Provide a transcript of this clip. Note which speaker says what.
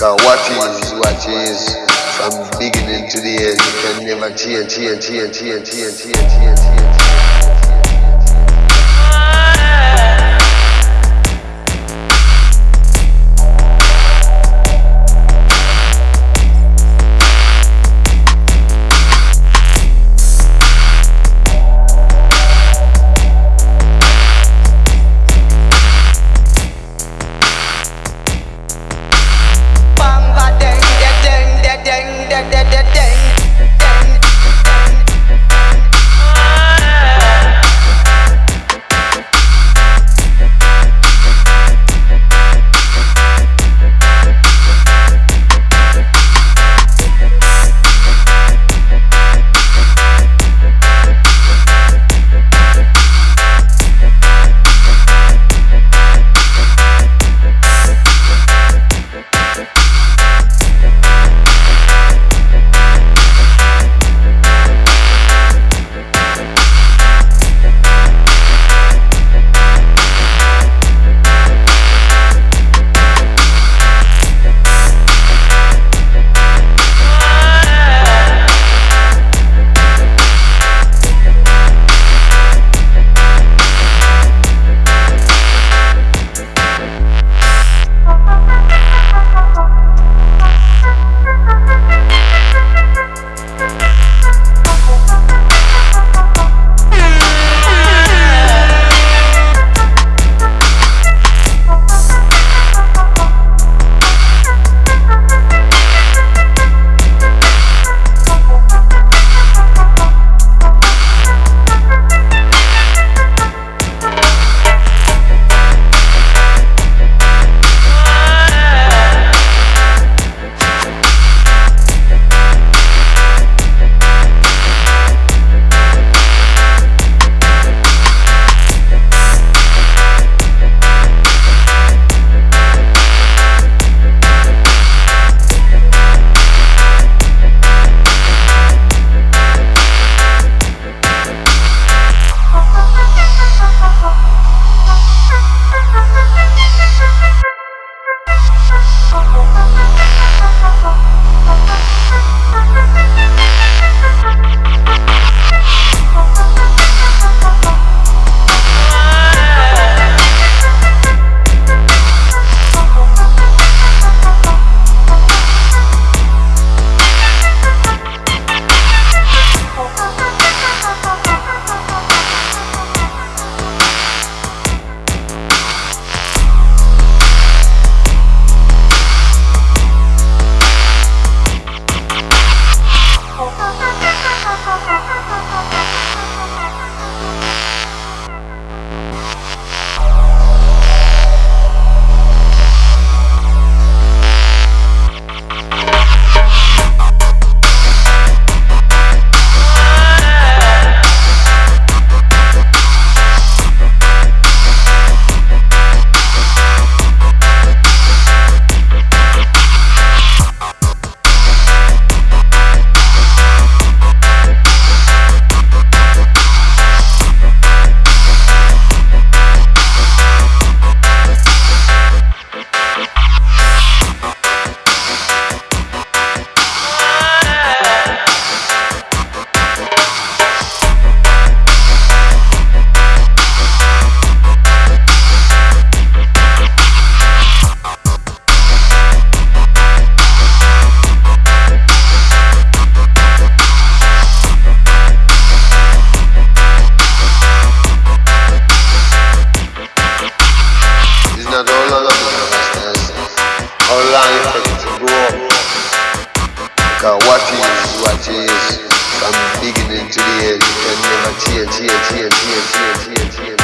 Speaker 1: Cause what is what is. From beginning to the end you can never change, change, change, change, change, change, change, change. Cause what is what is from beginning to the end can never change, change, change, change, change.